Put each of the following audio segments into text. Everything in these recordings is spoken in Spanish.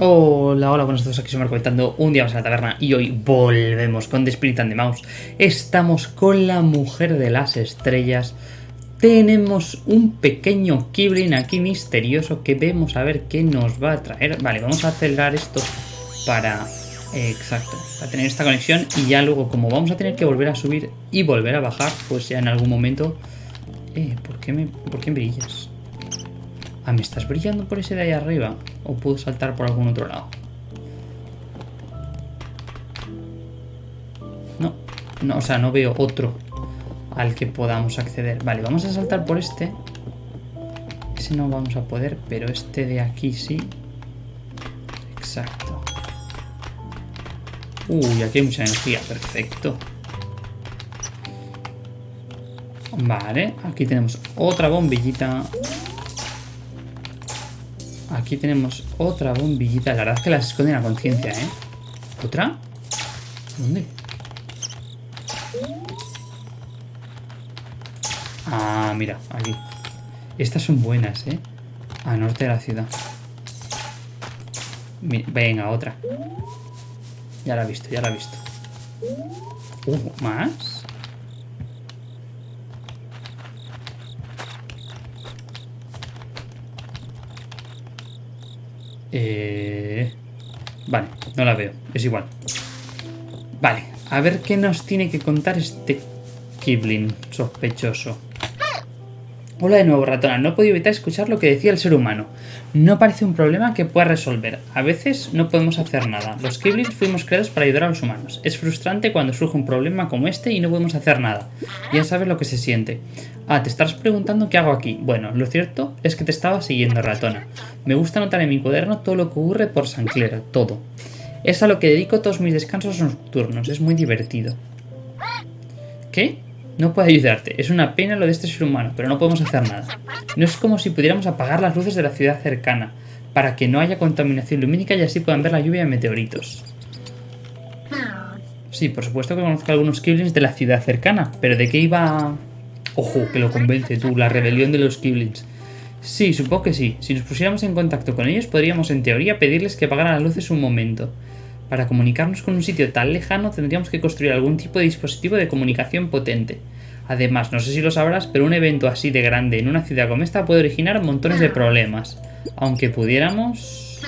Hola, hola, buenos días, aquí soy Marco comentando un día más a la taberna y hoy volvemos con The Spirit and the Mouse. Estamos con la mujer de las estrellas. Tenemos un pequeño Kibrin aquí misterioso que vemos a ver qué nos va a traer. Vale, vamos a acelerar esto para... exacto, para tener esta conexión y ya luego como vamos a tener que volver a subir y volver a bajar, pues ya en algún momento... Eh, ¿por qué me, por qué brillas? Ah, ¿me estás brillando por ese de ahí arriba? ¿O puedo saltar por algún otro lado? No, no, o sea, no veo otro al que podamos acceder. Vale, vamos a saltar por este. Ese no vamos a poder, pero este de aquí sí. Exacto. Uy, aquí hay mucha energía, perfecto. Vale, aquí tenemos otra bombillita. Aquí tenemos otra bombillita. La verdad es que las esconden a conciencia, ¿eh? ¿Otra? ¿Dónde? Ah, mira, aquí. Estas son buenas, ¿eh? A norte de la ciudad. Venga, otra. Ya la he visto, ya la he visto. Uh, ¿más? Eh... Vale, no la veo. Es igual. Vale, a ver qué nos tiene que contar este Kibling sospechoso. Hola de nuevo, ratona. No podido evitar escuchar lo que decía el ser humano. No parece un problema que pueda resolver. A veces no podemos hacer nada. Los Kiblings fuimos creados para ayudar a los humanos. Es frustrante cuando surge un problema como este y no podemos hacer nada. Ya sabes lo que se siente. Ah, te estás preguntando qué hago aquí. Bueno, lo cierto es que te estaba siguiendo, ratona. Me gusta anotar en mi cuaderno todo lo que ocurre por Sancler, todo. Es a lo que dedico todos mis descansos nocturnos. Es muy divertido. ¿Qué? No puedo ayudarte. Es una pena lo de este ser humano, pero no podemos hacer nada. No es como si pudiéramos apagar las luces de la ciudad cercana, para que no haya contaminación lumínica y así puedan ver la lluvia de meteoritos. Sí, por supuesto que conozco algunos Kiblings de la ciudad cercana, pero ¿de qué iba...? Ojo, que lo convence tú, la rebelión de los Kiblings. Sí, supongo que sí. Si nos pusiéramos en contacto con ellos, podríamos en teoría pedirles que apagaran las luces un momento. Para comunicarnos con un sitio tan lejano tendríamos que construir algún tipo de dispositivo de comunicación potente. Además, no sé si lo sabrás, pero un evento así de grande en una ciudad como esta puede originar montones de problemas. Aunque pudiéramos...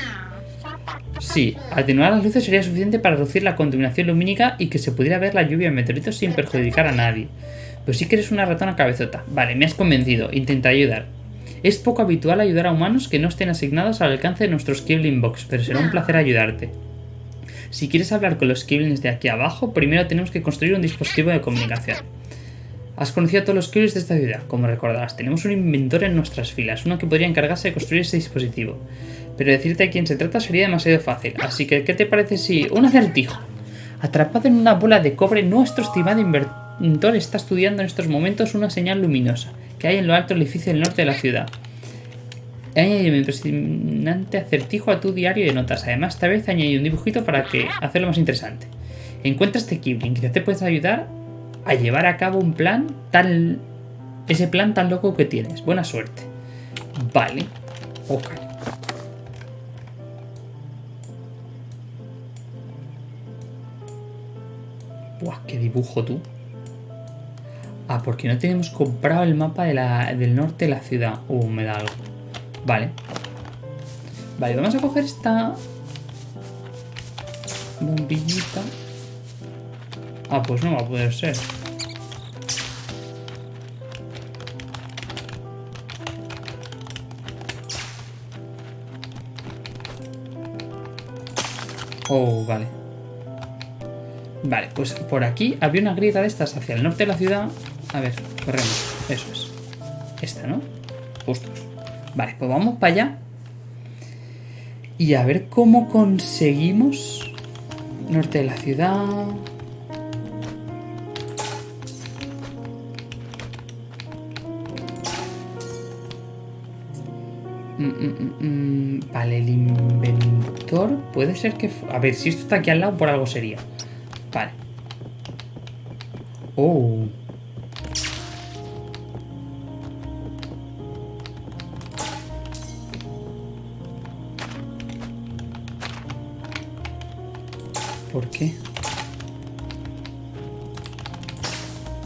Sí, atenuar las luces sería suficiente para reducir la contaminación lumínica y que se pudiera ver la lluvia de meteoritos sin perjudicar a nadie. Pero sí que eres una ratona cabezota. Vale, me has convencido. Intenta ayudar. Es poco habitual ayudar a humanos que no estén asignados al alcance de nuestros Kibling Box, pero será un placer ayudarte. Si quieres hablar con los Kiblings de aquí abajo, primero tenemos que construir un dispositivo de comunicación. Has conocido a todos los Kiblings de esta ciudad, como recordarás. Tenemos un inventor en nuestras filas, uno que podría encargarse de construir ese dispositivo. Pero decirte a quién se trata sería demasiado fácil, así que ¿qué te parece si... un acertijo? Atrapado en una bola de cobre, nuestro estimado inventor está estudiando en estos momentos una señal luminosa que hay en lo alto del edificio del norte de la ciudad. Añade un impresionante acertijo a tu diario de notas. Además, esta vez añadí un dibujito para que hacerlo más interesante. Encuentra este Kibling, quizás te puedes ayudar a llevar a cabo un plan tan... Ese plan tan loco que tienes. Buena suerte. Vale. Ok. Buah, qué dibujo tú. Ah, porque no tenemos comprado el mapa del norte de la ciudad. Uh, me da algo. Vale. Vale, vamos a coger esta bombillita. Ah, pues no va a poder ser. Oh, vale. Vale, pues por aquí había una grieta de estas hacia el norte de la ciudad. A ver, corremos. Eso es. Esta, ¿no? Justo. Vale, pues vamos para allá. Y a ver cómo conseguimos... Norte de la ciudad... Mm, mm, mm, vale, el inventor puede ser que... A ver, si esto está aquí al lado, por algo sería. Vale. Oh. ¿Por qué?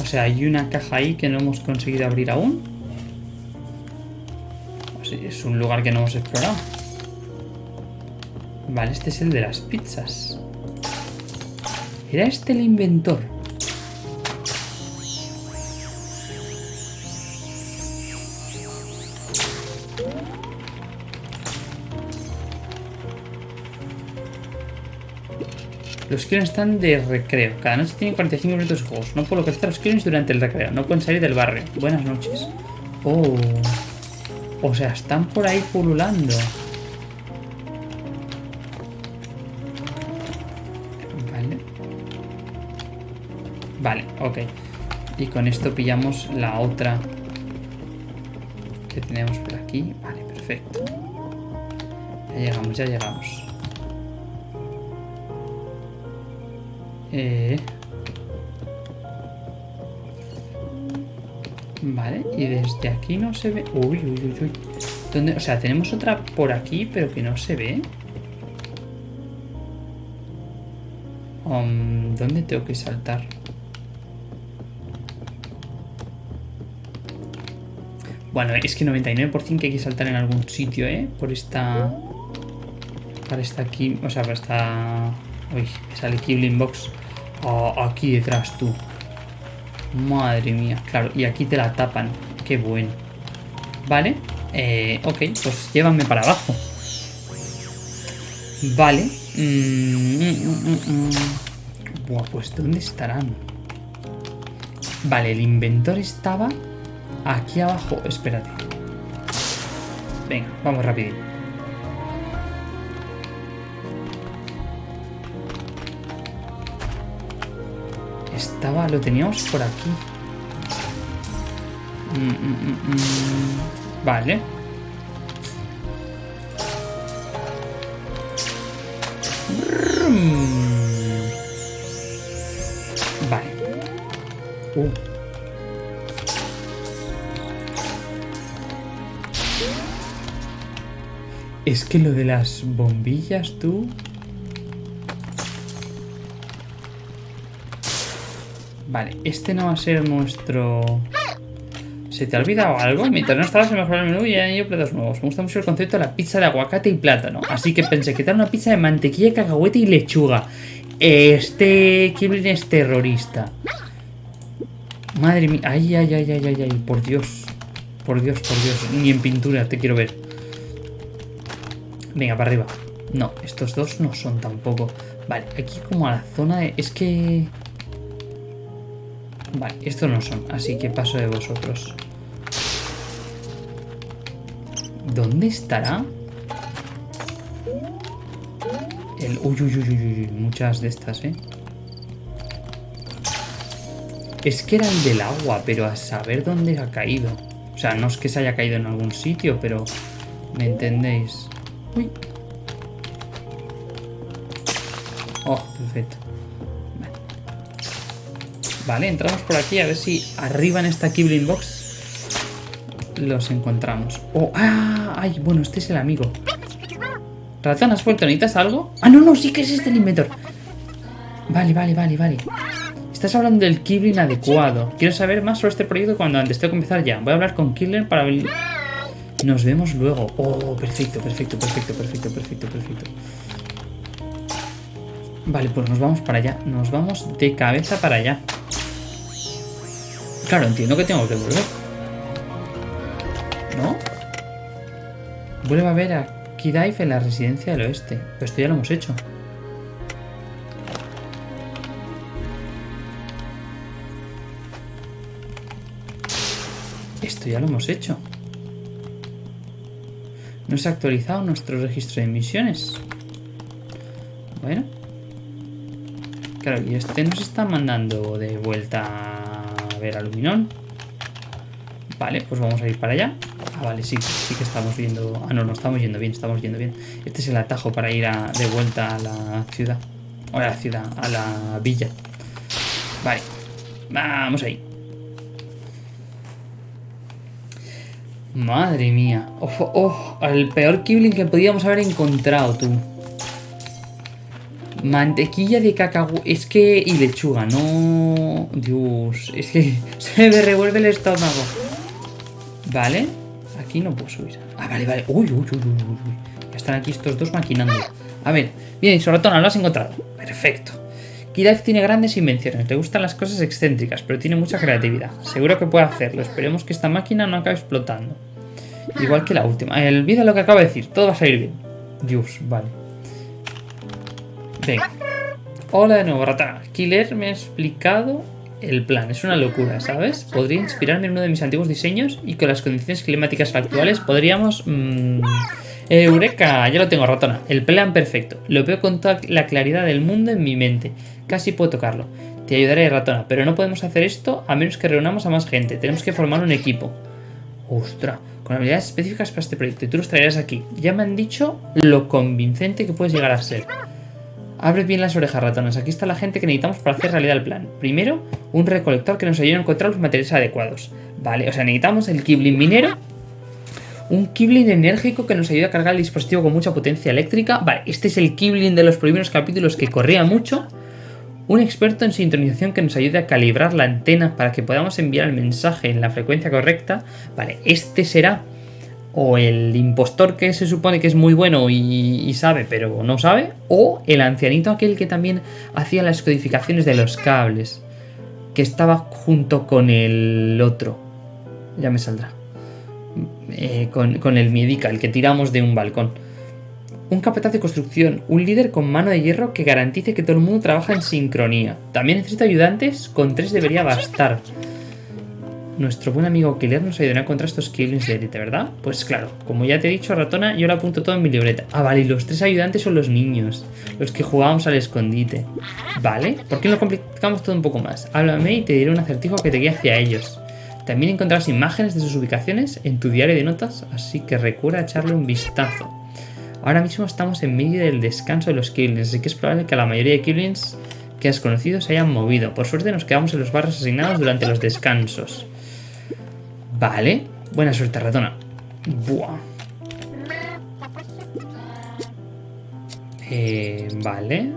O sea, hay una caja ahí que no hemos conseguido abrir aún. Es un lugar que no hemos explorado. Vale, este es el de las pizzas. ¿Era este el inventor? Los Killens están de recreo. Cada noche tienen 45 minutos de juegos. No puedo localizar a los Killens durante el recreo. No pueden salir del barrio. Buenas noches. Oh. O sea, están por ahí pululando. Vale. Vale, ok. Y con esto pillamos la otra que tenemos por aquí. Vale, perfecto. Ya llegamos, ya llegamos. Eh... Vale, y desde aquí no se ve... Uy, uy, uy, uy. ¿Dónde? O sea, tenemos otra por aquí, pero que no se ve. ¿Dónde tengo que saltar? Bueno, es que 99% que hay que saltar en algún sitio, ¿eh? Por esta... Para esta aquí... O sea, para esta... Uy, sale Kibling Box. Aquí detrás tú. Madre mía. Claro, y aquí te la tapan. Qué bueno. Vale. Eh, ok, pues llévame para abajo. Vale. Mm, mm, mm, Buah, pues ¿dónde estarán? Vale, el inventor estaba aquí abajo. Espérate. Venga, vamos rapidito. Estaba, lo teníamos por aquí. Mm, mm, mm, vale. Vale. Uh. Es que lo de las bombillas, tú... Vale, este no va a ser nuestro... ¿Se te ha olvidado algo? Mientras no estabas se mejoró el menú y hay platos nuevos. Me gusta mucho el concepto de la pizza de aguacate y plátano. Así que pensé que tal una pizza de mantequilla, cacahuete y lechuga. Este Kiblin es terrorista. Madre mía. Ay, ay, ay, ay, ay, ay. Por Dios. Por Dios, por Dios. Ni en pintura te quiero ver. Venga, para arriba. No, estos dos no son tampoco. Vale, aquí como a la zona de... Es que... Vale, estos no son, así que paso de vosotros. ¿Dónde estará? El... Uy, uy, uy, uy, uy, muchas de estas, ¿eh? Es que era el del agua, pero a saber dónde ha caído. O sea, no es que se haya caído en algún sitio, pero... ¿Me entendéis? Uy. Oh, perfecto. Vale, entramos por aquí a ver si arriba en esta Kibling Box los encontramos. Oh, ah, ay, bueno, este es el amigo. Ratón, ¿has vuelto? ¿Necesitas algo? Ah, no, no, sí que es este el inventor. Vale, vale, vale, vale. Estás hablando del Kibling adecuado. Quiero saber más sobre este proyecto cuando antes tengo que empezar ya. Voy a hablar con Kibling para. Nos vemos luego. Oh, perfecto, perfecto, perfecto, perfecto, perfecto, perfecto. Vale, pues nos vamos para allá. Nos vamos de cabeza para allá. Claro, entiendo que tengo que volver. ¿No? Vuelve a ver a Kidaif en la residencia del oeste. Pero esto ya lo hemos hecho. Esto ya lo hemos hecho. No se ha actualizado nuestro registro de misiones. Bueno. Claro, y este nos está mandando de vuelta ver. Vale, pues vamos a ir para allá. Ah, vale, sí, sí que estamos viendo... Ah, no, no estamos yendo bien, estamos yendo bien. Este es el atajo para ir de vuelta a la ciudad. O a la ciudad, a la villa. Vale, vamos ahí. Madre mía. Oh, el peor Kibling que podíamos haber encontrado, tú. Mantequilla de cacao. Es que. Y lechuga, no. Dios. Es que se me revuelve el estómago. Vale. Aquí no puedo subir. Ah, vale, vale. Uy, uy, uy, uy, uy. Ya están aquí estos dos maquinando. A ver. Bien, Soratona, lo has encontrado. Perfecto. Kidaf tiene grandes invenciones. Le gustan las cosas excéntricas, pero tiene mucha creatividad. Seguro que puede hacerlo. Esperemos que esta máquina no acabe explotando. Igual que la última. Olvida lo que acabo de decir. Todo va a salir bien. Dios, vale. Venga. Hola de nuevo, Ratana. Killer me ha explicado el plan. Es una locura, ¿sabes? Podría inspirarme en uno de mis antiguos diseños y con las condiciones climáticas actuales podríamos... Mmm... Eureka, ya lo tengo, ratona. El plan perfecto. Lo veo con toda la claridad del mundo en mi mente. Casi puedo tocarlo. Te ayudaré, ratona, pero no podemos hacer esto a menos que reunamos a más gente. Tenemos que formar un equipo. Ostras, con habilidades específicas para este proyecto. Y tú los traerás aquí. Ya me han dicho lo convincente que puedes llegar a ser. Abre bien las orejas, ratonas. Aquí está la gente que necesitamos para hacer realidad el plan. Primero, un recolector que nos ayude a encontrar los materiales adecuados. Vale, o sea, necesitamos el Kibling minero. Un Kibling enérgico que nos ayude a cargar el dispositivo con mucha potencia eléctrica. Vale, este es el Kibling de los primeros capítulos que corría mucho. Un experto en sintonización que nos ayude a calibrar la antena para que podamos enviar el mensaje en la frecuencia correcta. Vale, este será o el impostor que se supone que es muy bueno y, sabe, pero no sabe, o el ancianito aquel que también hacía las codificaciones de los cables, que estaba junto con el otro. Ya me saldrá. Eh, con, el Miedica, el que tiramos de un balcón. Un capataz de construcción, un líder con mano de hierro que garantice que todo el mundo trabaja en sincronía. También necesita ayudantes, con tres debería bastar. Nuestro buen amigo Killer nos ayudará contra estos killings de élite, ¿verdad? Pues claro, como ya te he dicho, ratona, yo lo apunto todo en mi libreta. Ah, vale, y los tres ayudantes son los niños, los que jugábamos al escondite. ¿Vale? ¿Por qué no complicamos todo un poco más? Háblame y te diré un acertijo que te guíe hacia ellos. También encontrarás imágenes de sus ubicaciones en tu diario de notas, así que recuerda echarle un vistazo. Ahora mismo estamos en medio del descanso de los killings, así que es probable que la mayoría de killings que has conocido se hayan movido. Por suerte nos quedamos en los barrios asignados durante los descansos. Vale. Buena suerte, ratona. Buah. Eh, vale.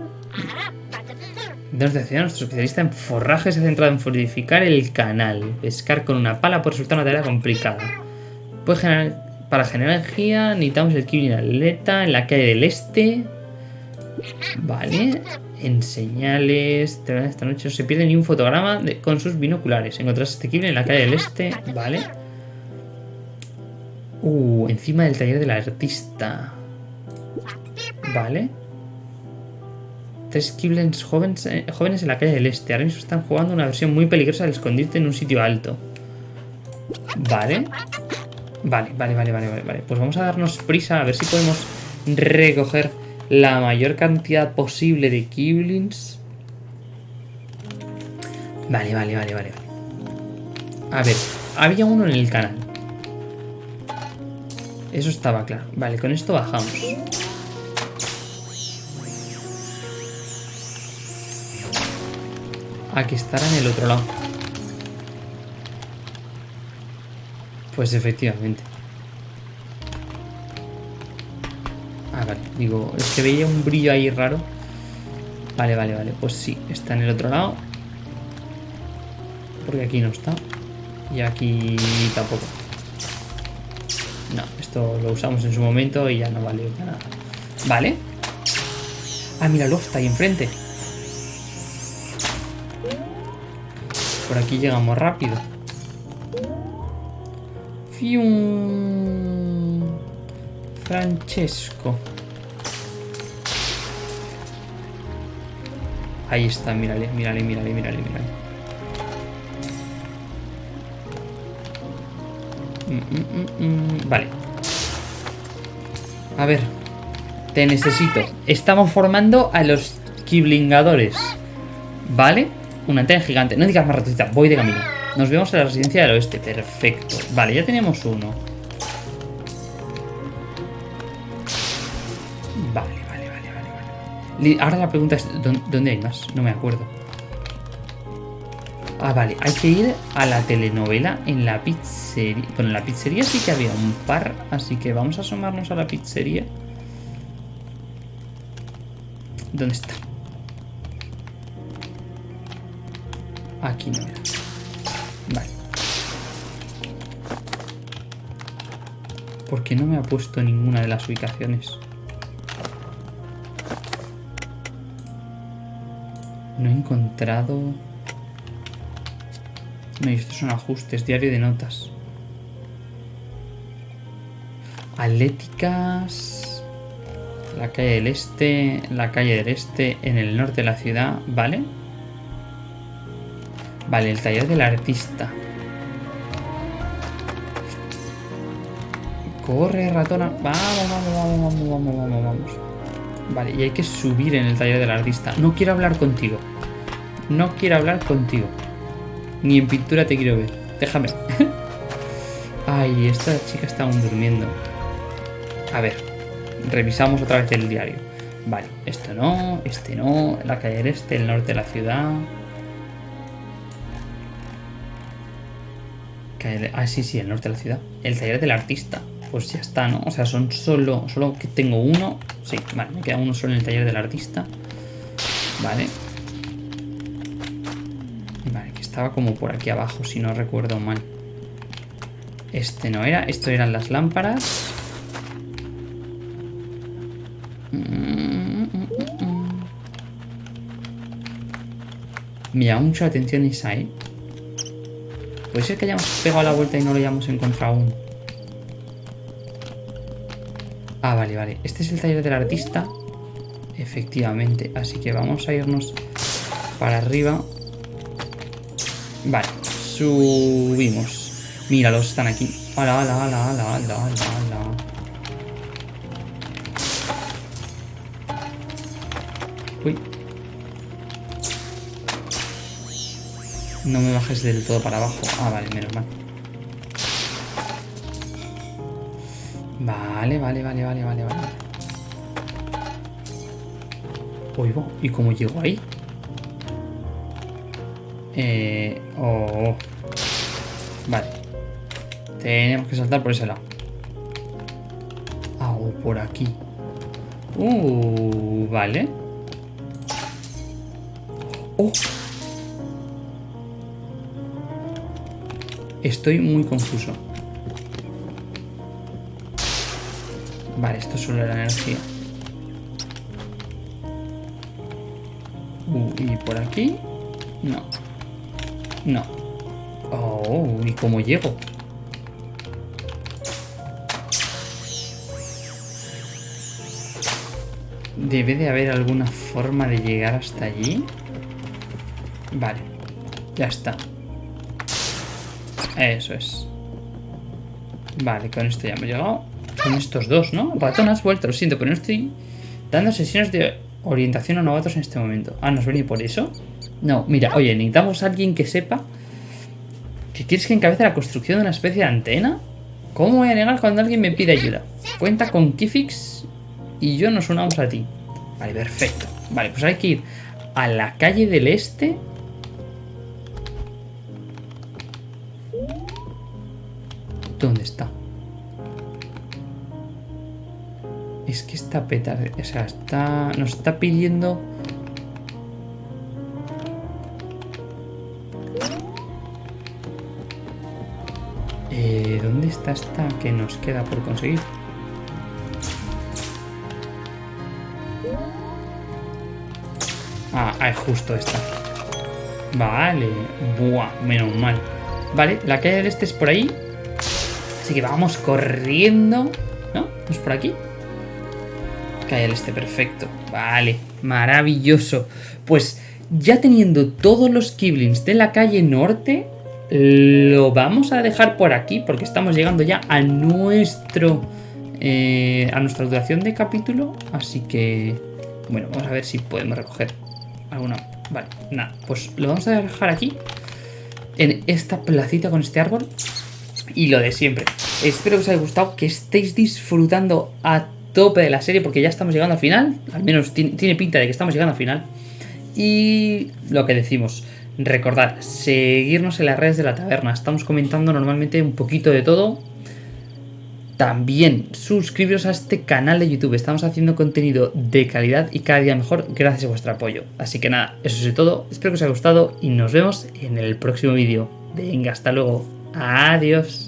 Debemos decir nuestro especialista en forraje se ha centrado en fortificar el canal. Pescar con una pala puede resultar una tarea complicada. Puede generar, para generar energía necesitamos el Kibling Atleta en la calle del este. Vale. En señales. Esta noche no se pierde ni un fotograma con sus binoculares. Encontrarás este Kibling en la calle del este. Vale. Uh, encima del taller del artista. Vale. Tres Kiblens jóvenes, eh, jóvenes en la calle del este. Ahora mismo están jugando una versión muy peligrosa del escondite en un sitio alto. Vale. Vale, vale, vale, vale, vale. Pues vamos a darnos prisa a ver si podemos recoger la mayor cantidad posible de Kiblins. Vale, vale, vale, vale. A ver, había uno en el canal. Eso estaba claro. Vale, con esto bajamos. Aquí estará en el otro lado. Pues efectivamente. Digo, es que veía un brillo ahí raro. Vale, vale, vale. Pues sí, está en el otro lado. Porque aquí no está. Y aquí tampoco. No, esto lo usamos en su momento y ya no vale nada. Vale. Ah, mira, está ahí enfrente. Por aquí llegamos rápido. Fium. Francesco. Ahí está, mírale, mírale, mírale, mírale, mírale. Mm, mm, mm, vale. A ver. Te necesito. Estamos formando a los kiblingadores. ¿Vale? Una antena gigante. No digas más ratita. Voy de camino. Nos vemos en la residencia del oeste. Perfecto. Vale, ya tenemos uno. Vale. Ahora la pregunta es, ¿dónde hay más? No me acuerdo. Ah, vale, hay que ir a la telenovela en la pizzería. Bueno, en la pizzería sí que había un par, así que vamos a asomarnos a la pizzería. ¿Dónde está? Aquí no era. Vale. Porque no me ha puesto ninguna de las ubicaciones. No he encontrado... No, estos son ajustes, diario de notas. Atléticas... La calle del este, la calle del este, en el norte de la ciudad, ¿vale? Vale, el taller del artista. Corre, ratona. Vamos, vamos, vamos, vamos, vamos, vamos, vamos. Vale, y hay que subir en el taller del artista. No quiero hablar contigo. No quiero hablar contigo. Ni en pintura te quiero ver. Déjame. Ay, esta chica está aún durmiendo. A ver, revisamos otra vez el diario. Vale, esto no, este no, la calle del este, el norte de la ciudad. Ah, sí, sí, el norte de la ciudad. El taller del artista. Pues ya está, ¿no? O sea, son solo... Solo que tengo uno. Sí, vale, me queda uno solo en el taller del artista. Vale. Estaba como por aquí abajo, si no recuerdo mal. Este no era. Esto eran las lámparas. Me llama mucho la atención esa. Puede ser que hayamos pegado la vuelta y no lo hayamos encontrado aún. Ah, vale, vale. Este es el taller del artista. Efectivamente. Así que vamos a irnos para arriba. Vale. Subimos. Míralos, están aquí. ¡Hala, hala, hala, hala, hala, hala! Uy. No me bajes del todo para abajo. Ah, vale, menos mal. Vale, vale, vale, vale, vale, vale. Oigo, ¿y cómo llego ahí? Eh... Oh. Vale. Tenemos que saltar por ese lado. Ah, o por aquí. Uh, vale. Oh. Estoy muy confuso. Vale, esto es solo la energía. Uh, y por aquí. No. No. Oh, ¿y cómo llego? Debe de haber alguna forma de llegar hasta allí. Vale. Ya está. Eso es. Vale, con esto ya hemos llegado. Son estos dos, ¿no? Ratón, has vuelto, lo siento, pero no estoy dando sesiones de orientación a novatos en este momento. Ah, ¿nos venía por eso? No, mira, oye, necesitamos a alguien que sepa que quieres que encabece la construcción de una especie de antena. ¿Cómo voy a negar cuando alguien me pide ayuda? Cuenta con Kifix y yo nos unamos a ti. Vale, perfecto. Vale, pues hay que ir a la calle del este ¿Dónde está? Es que está peta... O sea, está... Nos está pidiendo... Eh, ¿Dónde está esta que nos queda por conseguir? Ah, es justo esta. Vale. Buah, menos mal. Vale, la calle del este es por ahí. Así que vamos corriendo. ¿No? ¿Es por aquí? Cae el este, perfecto. Vale, maravilloso. Pues ya teniendo todos los Kiblins de la calle norte, lo vamos a dejar por aquí porque estamos llegando ya a nuestro... Eh, a nuestra duración de capítulo. Así que... Bueno, vamos a ver si podemos recoger alguna... Vale, nada. Pues lo vamos a dejar aquí. En esta placita con este árbol y lo de siempre. Espero que os haya gustado, que estéis disfrutando a tope de la serie porque ya estamos llegando al final. Al menos tiene pinta de que estamos llegando al final. Y lo que decimos, recordad, seguirnos en las redes de la taberna. Estamos comentando normalmente un poquito de todo. También suscribiros a este canal de YouTube. Estamos haciendo contenido de calidad y cada día mejor gracias a vuestro apoyo. Así que nada, eso es todo. Espero que os haya gustado y nos vemos en el próximo vídeo. Venga, hasta luego. Adiós.